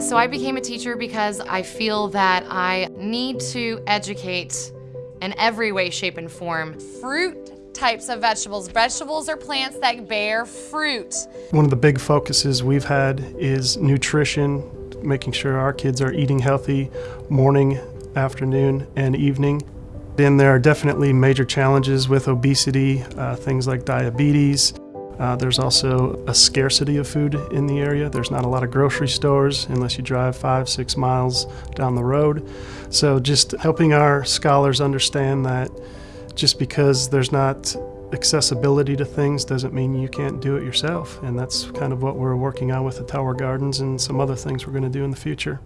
So I became a teacher because I feel that I need to educate in every way, shape, and form. Fruit types of vegetables. Vegetables are plants that bear fruit. One of the big focuses we've had is nutrition, making sure our kids are eating healthy morning, afternoon, and evening. Then there are definitely major challenges with obesity, uh, things like diabetes. Uh, there's also a scarcity of food in the area. There's not a lot of grocery stores unless you drive five, six miles down the road. So just helping our scholars understand that just because there's not accessibility to things doesn't mean you can't do it yourself. And that's kind of what we're working on with the Tower Gardens and some other things we're going to do in the future.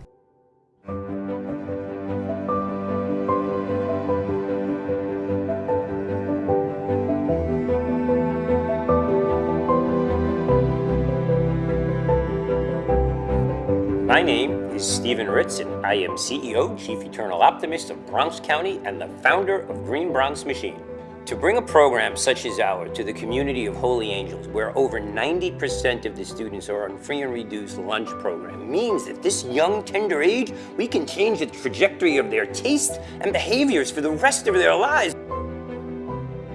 My name is Stephen Ritz, and I am CEO, Chief Eternal Optimist of Bronx County, and the founder of Green Bronx Machine. To bring a program such as ours to the community of Holy Angels, where over 90% of the students are on free and reduced lunch program, means that this young, tender age, we can change the trajectory of their taste and behaviors for the rest of their lives.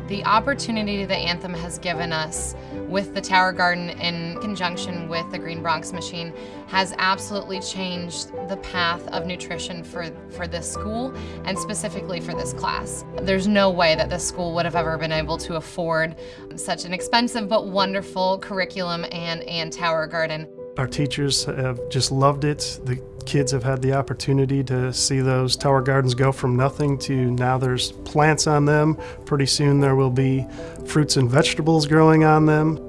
The opportunity the Anthem has given us with the Tower Garden in conjunction with the Green Bronx Machine has absolutely changed the path of nutrition for, for this school and specifically for this class. There's no way that this school would have ever been able to afford such an expensive but wonderful curriculum and, and Tower Garden. Our teachers have just loved it. The kids have had the opportunity to see those tower gardens go from nothing to now there's plants on them. Pretty soon there will be fruits and vegetables growing on them.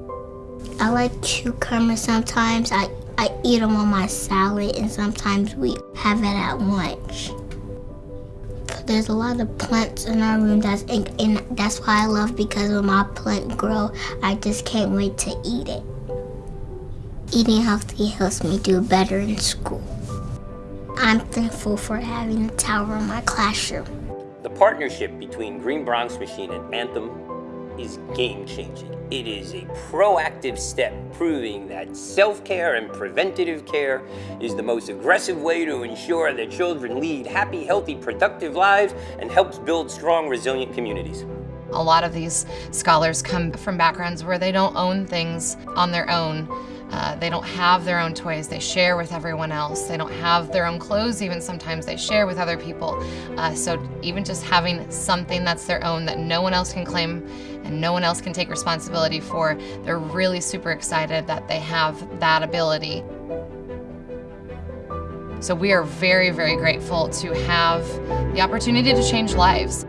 I like cucumbers sometimes. I, I eat them on my salad and sometimes we have it at lunch. There's a lot of plants in our room that's and, that's why I love because when my plant grow, I just can't wait to eat it. Eating healthy helps me do better in school. I'm thankful for having a tower in my classroom. The partnership between Green Bronx Machine and Anthem is game-changing. It is a proactive step proving that self-care and preventative care is the most aggressive way to ensure that children lead happy, healthy, productive lives and helps build strong, resilient communities. A lot of these scholars come from backgrounds where they don't own things on their own. Uh, they don't have their own toys, they share with everyone else. They don't have their own clothes, even sometimes they share with other people. Uh, so even just having something that's their own that no one else can claim and no one else can take responsibility for, they're really super excited that they have that ability. So we are very, very grateful to have the opportunity to change lives.